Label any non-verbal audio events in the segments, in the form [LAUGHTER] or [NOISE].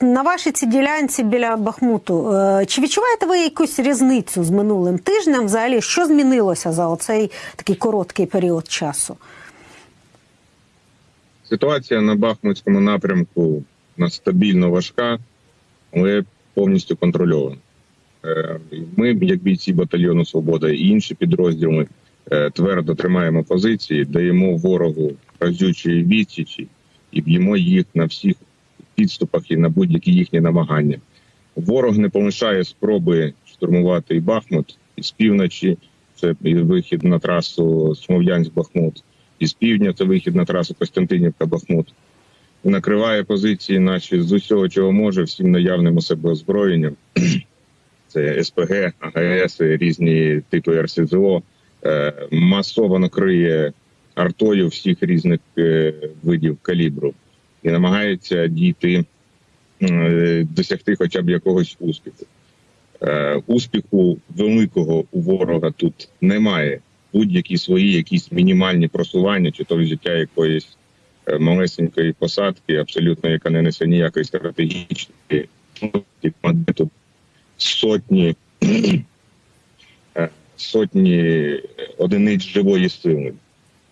На вашій цій ділянці біля Бахмуту, е, чи відчуваєте ви якусь різницю з минулим тижнем? Взагалі, що змінилося за оцей такий короткий період часу? Ситуація на Бахмутському напрямку на стабільно важка, але повністю контрольована. Е, Ми, як бійці батальйону Свобода і інші підрозділи, е, твердо тримаємо позиції, даємо ворогу разючі відсічі і б'ємо їх на всіх підступах і на будь-які їхні намагання. Ворог не полишає спроби штурмувати і Бахмут, і з півночі це вихід на трасу Смов'янськ-Бахмут, і з півдня це вихід на трасу Костянтинівка-Бахмут. Накриває позиції наші з усього, чого може, всім наявним у себе озброєнням. [CLEARS THROAT] Це СПГ, АГС, різні типи РСЗО, е, масово криє артою всіх різних е, видів калібру і намагається дійти, е, досягти хоча б якогось успіху. Е, Успіху великого у ворога тут немає. Будь-які свої якісь мінімальні просування, чи то взяття якоїсь е, малесенької посадки, абсолютно яка не несе ніякої стратегічної тут сотні [CLEARS THROAT] сотні одиниць живої сили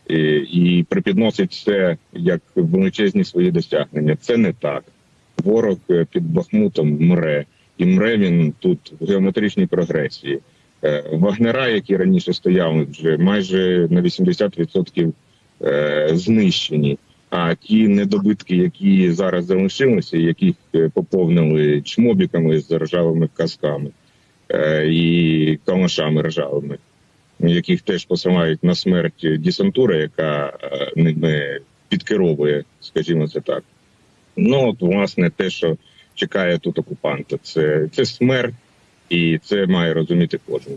і, і припідносить це як величезні свої досягнення. Це не так. Ворог е, під Бахмутом мре, і мре він тут в геометричній прогресії. Е, Вагнера, які раніше стояли, вже майже на 80% е, знищені. А ті недобитки, які зараз залишилися, яких е, поповнили чмобіками з ржавими касками е, і калашами ржавими, яких теж посилають на смерть десантура, яка е, ними підкеровує, скажімо це так. Ну от власне те, що чекає тут окупанта, це, це смерть, і це має розуміти кожен.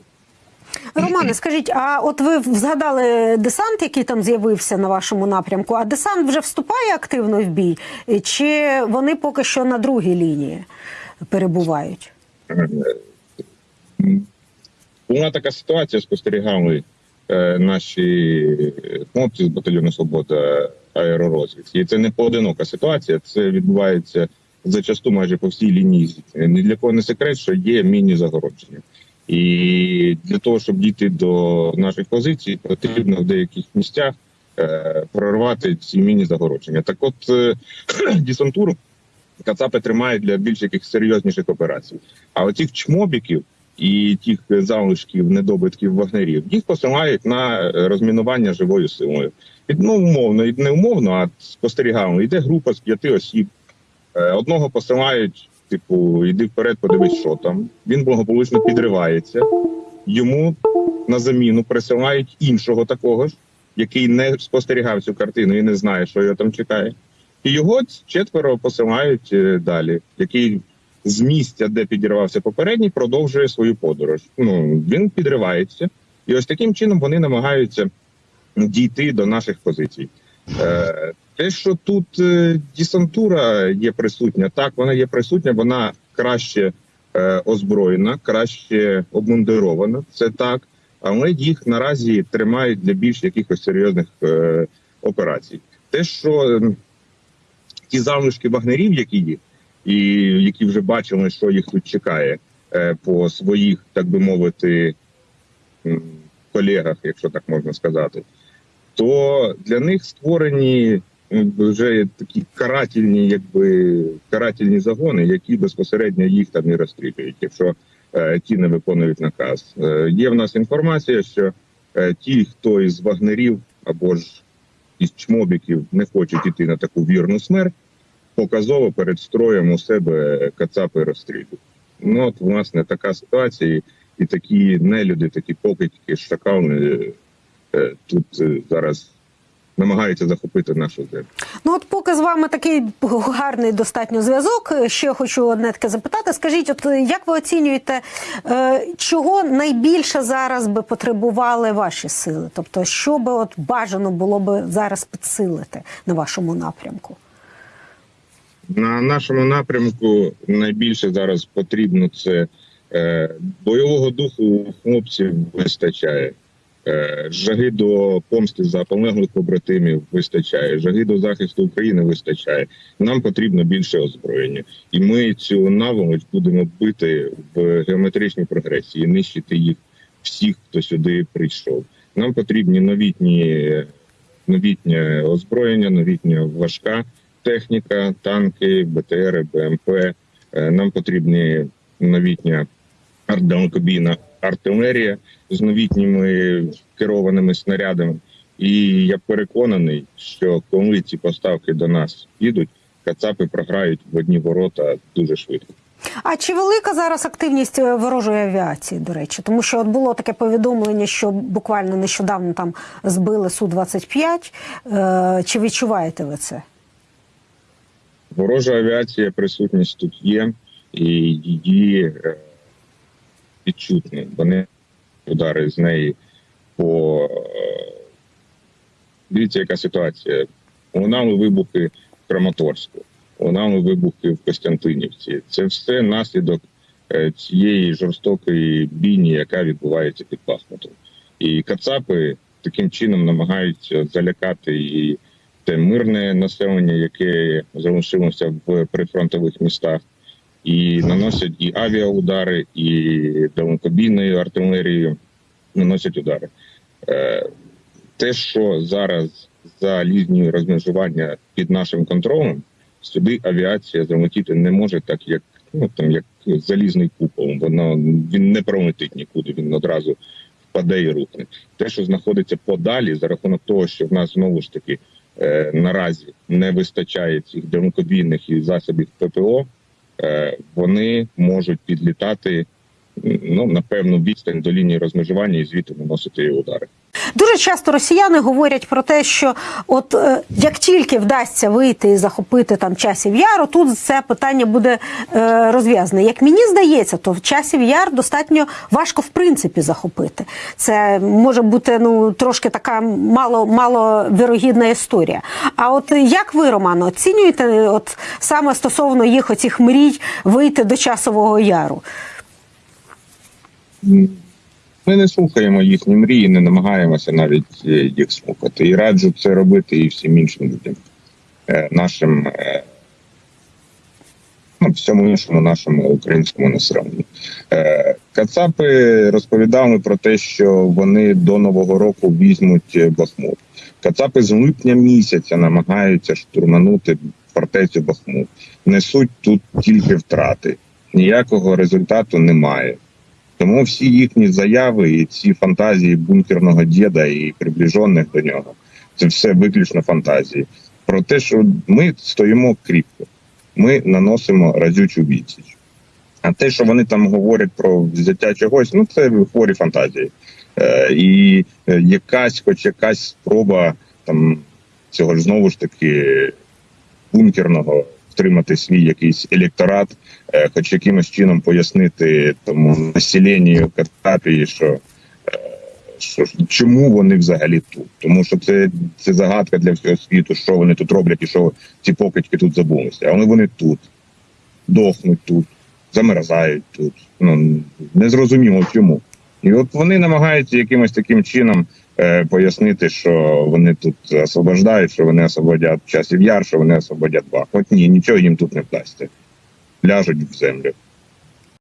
Романе, скажіть, а от ви згадали десант, який там з'явився на вашому напрямку? А десант вже вступає активно в бій, чи вони поки що на другій лінії перебувають? Була така ситуація, спостерігали е, наші хлопці з батальйону Свобода аеророзвідки. І це не поодинока ситуація. Це відбувається зачасту майже по всій лінії. Ні для кого не секрет, що є міні-загородження. І для того, щоб дійти до наших позицій, потрібно в деяких місцях е, прорвати ці міні-загородження. Так, от е, [CLEARS THROAT] десантуру Кацапи тримають для більш яких серйозніших операцій. А оцих чмобіків і тих залишків недобитків вагнерів їх посилають на е, розмінування живою силою. І, ну, умовно, і не умовно, а спостерігали. Йде група з п'яти осіб. Е, Одного посилають, типу, йди вперед, подивись, що там. Він благополучно підривається. Йому на заміну присилають іншого такого ж, який не спостерігав цю картину і не знає, що його там чекає. І його четверо посилають е, далі, який з місця, де підірвався попередній, продовжує свою подорож. Ну він підривається, і ось таким чином вони намагаються дійти до наших позицій. Е, те, що тут е, десантура є присутня, так вона є присутня, вона краще е, озброєна, краще обмундирована. Це так, але їх наразі тримають для більш якихось серйозних е, операцій. Те, що ті залишки вагнерів, які є, і які вже бачили, що їх тут чекає е, по своїх, так би мовити, колегах, якщо так можна сказати, то для них створені вже такі карательні, якби карательні загони, які безпосередньо їх там і розстрілюють, якщо е, ті не виконують наказ. Е, є в нас інформація, що ті, хто із вагнерів або ж із чмобіків не хочуть іти на таку вірну смерть, показово перед строєм у себе кацапи розстрілюють. Ну от власне така ситуація, і, такі нелюди, такі покидьки, шакали е, тут е, зараз намагаються захопити нашу землю. Ну от поки з вами такий гарний достатньо зв'язок. Ще хочу одне таке запитати. Скажіть, от як ви оцінюєте, е, чого найбільше зараз би потребували ваші сили? Тобто, що би от бажано було би зараз підсилити на вашому напрямку? На нашому напрямку найбільше зараз потрібно це е, бойового духу хлопців вистачає. Е, Жаги до помсти за полеглих побратимів вистачає, жаги до захисту України вистачає. Нам потрібно більше озброєння, і ми цю наволоч будемо бити в геометричній прогресії, нищити їх всіх, хто сюди прийшов. Нам потрібні новітні новітнє озброєння, новітня важка техніка, танки, БТР, БМП. Е, Нам потрібні новітня артдалекобійна артилерія з новітніми керованими снарядами. І я переконаний, що коли ці поставки до нас підуть, кацапи програють в одні ворота дуже швидко. А чи велика зараз активність е, ворожої авіації, до речі? Тому що от було таке повідомлення, що буквально нещодавно там збили Су-25. Е, чи відчуваєте ви це? Ворожа авіація, присутність тут є, і її е, відчутно. Вони удари з неї по е, дивіться, яка ситуація. Лунали вибухи в Краматорську, лунали вибухи в Костянтинівці. Це все наслідок е, цієї жорстокої бійні, яка відбувається під Бахмутом. І Кацапи таким чином намагаються залякати і те мирне населення, яке залишилося в прифронтових містах, і наносять і авіаудари, і далекобійною артилерією наносять удари. Е, Те, що зараз за лінією розмежування під нашим контролем, сюди авіація залетіти не може, так як ну там як залізний купол. Воно він не пролетить нікуди, він одразу впаде і рухне. Те, що знаходиться подалі, за рахунок того, що в нас знову ж таки наразі не вистачає цих далекобійних і засобів ППО, е, вони можуть підлітати ну на певну відстань до лінії розмежування і звідти наносити удари. Дуже часто росіяни говорять про те, що от е, як тільки вдасться вийти і захопити там часів яру, тут це питання буде е, розв'язане. Як мені здається, то в часів яр достатньо важко в принципі захопити. Це може бути ну трошки така мало мало вірогідна історія. А от як ви, Романо, оцінюєте от саме стосовно їх оцих мрій вийти до часового яру? Ми не слухаємо їхні мрії, не намагаємося навіть е, їх слухати. І раджу це робити і всім іншим людям, Е, нашим е, ну, всьому іншому нашому українському населенню. Кацапи розповідали про те, що вони до нового року візьмуть Бахмут. Кацапи з липня місяця намагаються штурманути фортецю Бахмут. Несуть тут тільки втрати. Ніякого результату немає. Тому всі їхні заяви і ці фантазії бункерного діда і приближених до нього це все виключно фантазії. Про те, що ми стоїмо кріпко, ми наносимо разючу відсіч. А те, що вони там говорять про взяття чогось, ну це хворі фантазії. Е, і е, якась, хоч якась спроба там цього ж знову ж таки бункерного втримати свій якийсь електорат, е, хоч якимось чином пояснити тому населенню Катапії, що, е, що чому вони взагалі тут. Тому що це, це загадка для всього світу, що вони тут роблять і що ці покидьки тут забулися. Але вони тут, дохнуть тут, замерзають тут. Ну незрозуміло чому. І от вони намагаються якимось таким чином пояснити, що вони тут освобождають, що вони освободять часів яр, що вони освободять. От ні, нічого їм тут не вдасться. Ляжуть в землю.